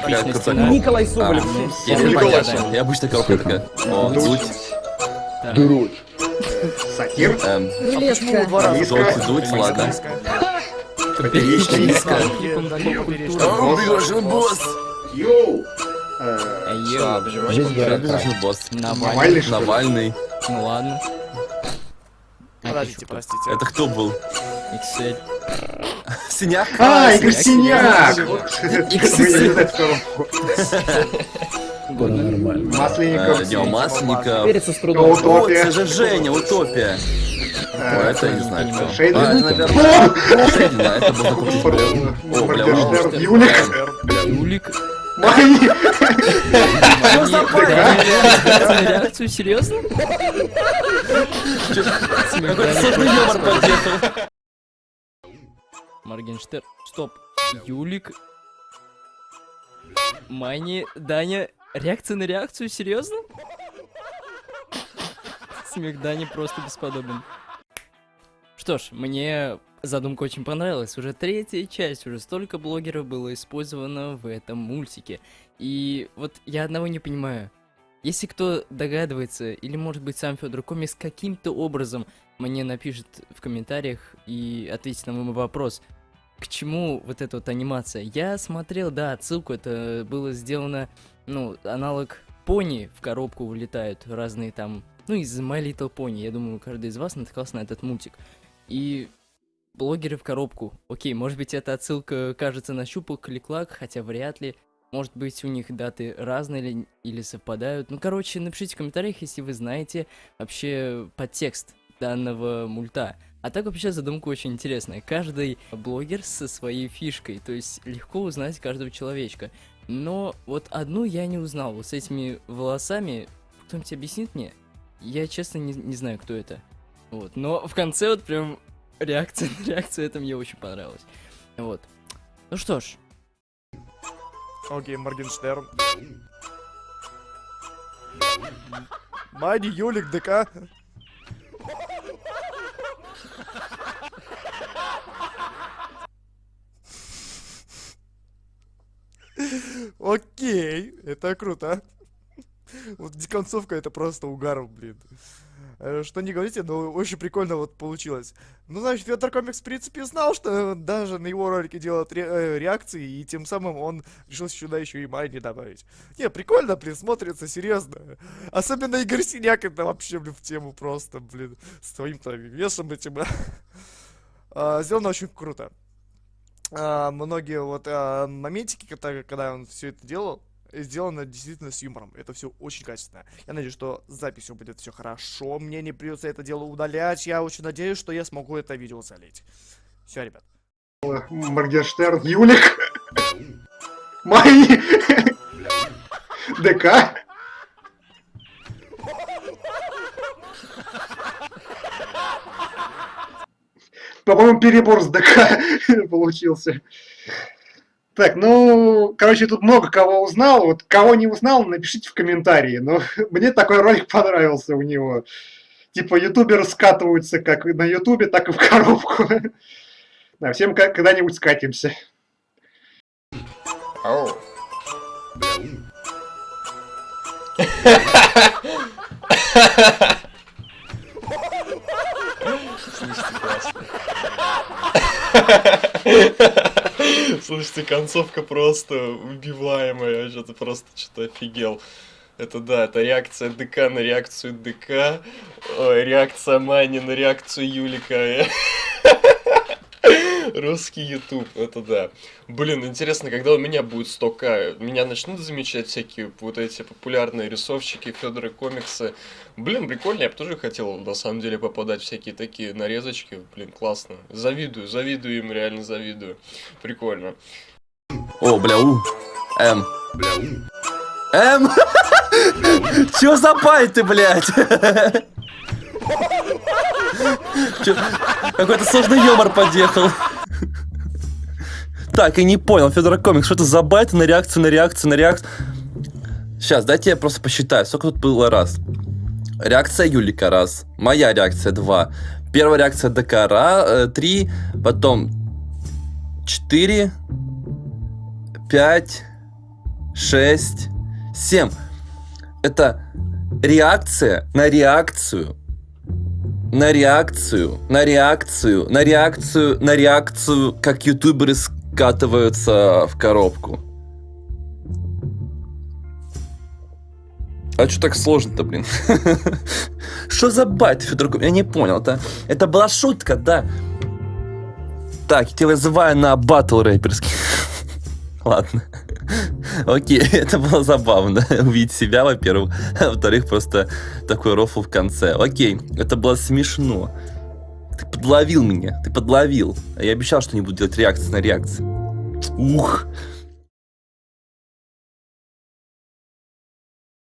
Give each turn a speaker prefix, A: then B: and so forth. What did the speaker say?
A: Как круто.
B: Николай Соболев.
A: А, понятно. И обычно коробка такая. О, дуть.
C: Дуруть. Сатир.
A: Эм,
D: Железка.
A: дуть, дуть, ладно.
C: Поперечный.
A: О, бежал босс.
C: Йоу.
A: Бежал босс.
C: Навальный, что ли?
A: Навальный.
E: Ну ладно.
F: Подождите, простите.
A: Это кто был?
E: Excel.
A: Синяк?
C: А, Игорь Синяк!
B: Нормально.
C: Масленников.
A: Э, Дима Масленников.
B: Верится с трудом.
A: О,
C: Утопия.
A: это же Женя, Утопия. Это не знаю. А, это, наверное, а это был такой типа,
C: Юлик.
E: Юлик.
A: Что за
E: реакцию, серьезно?
A: Какой-то сложный юмор подъехал.
E: Моргенштерн. Стоп. Юлик. Майни, Даня. Реакция на реакцию, серьезно? Смех Дани просто бесподобен. Что ж, мне задумка очень понравилась. Уже третья часть, уже столько блогеров было использовано в этом мультике. И вот я одного не понимаю. Если кто догадывается, или может быть сам Федор Комикс каким-то образом мне напишет в комментариях и ответит на мой вопрос, к чему вот эта вот анимация. Я смотрел, да, отсылку, это было сделано, ну, аналог пони в коробку вылетают, разные там, ну, из My Little Pony, я думаю, каждый из вас натыкался на этот мультик. И блогеры в коробку. Окей, может быть, эта отсылка кажется на щупал клик-клак, хотя вряд ли. Может быть, у них даты разные или, или совпадают. Ну, короче, напишите в комментариях, если вы знаете вообще подтекст данного мульта. А так вообще задумка очень интересная. Каждый блогер со своей фишкой, то есть легко узнать каждого человечка. Но вот одну я не узнал. Вот с этими волосами, кто-нибудь объяснит мне? Я честно не, не знаю, кто это. Вот. Но в конце вот прям реакция на реакцию, это мне очень понравилось. Вот. Ну что ж,
F: Окей, Моргенштерн. Майни, Юлик, ДК. Окей, это круто. Вот концовка это просто угар, блин. Э, Что не говорите, но очень прикольно вот получилось. Ну, значит, Федор Комикс, в принципе, знал, что даже на его ролике делают ре- э, реакции, и тем самым он решил сюда еще и Майни добавить. Не, прикольно, блин, смотрится, серьезно. Особенно Игорь Синяк, это вообще, блин, в тему просто, блин, с твоим-то весом этим. А, Сделано очень круто. А, Многие вот а, моментики, когда, когда он все это делал, сделано действительно с юмором. Это все очень качественно. Я надеюсь, что с записью будет все хорошо. Мне не придется это дело удалять. Я очень надеюсь, что я смогу это видео залить. Все, ребят.
C: Моргенштерн. Юлик. Майни. ДК. По-моему, перебор с ДК получился. Так, ну, короче, тут много кого узнал. Вот кого не узнал, напишите в комментарии. Но мне такой ролик понравился у него. Типа ютуберы скатываются как на ютубе, так и в коробку. Да, всем когда-нибудь скатимся.
G: Слушайте, концовка просто убиваемая, я что-то просто что-то офигел. Это да, это реакция ДК на реакцию ДК, ой, реакция Мани на реакцию Юлика. Русский YouTube, это да. Блин, интересно, когда у меня будет 100к, меня начнут замечать всякие вот эти популярные рисовщики, Федора комиксы. Блин, прикольно, я бы тоже хотел на самом деле попадать в всякие такие нарезочки. Блин, классно. Завидую, завидую им, реально завидую. Прикольно.
A: О, бля, у. М. М. Чё за байты, блядь? Чё- Какой-то сложный юмор подъехал. Так, и не понял, Федор Комикс, что это за байты на реакцию, на реакцию, на реакцию? Сейчас, дайте я просто посчитаю, сколько тут было раз. Реакция Юлика раз, моя реакция два, первая реакция ДК ра- э, три, потом четыре, пять, шесть, семь. Это реакция на реакцию. На реакцию, на реакцию, на реакцию, на реакцию, как ютуберы скатываются в коробку. А что так сложно-то, блин? Что за байт, Федор Ком- Я не понял, это, это была шутка, да. Так, я тебя вызываю на батл рэперский. Ладно. Окей, это было забавно. Увидеть себя, во-первых. Во-вторых, просто такой рофл в конце. Окей, это было смешно. Ты подловил меня, ты подловил. А я обещал, что не буду делать реакции на реакции. Ух,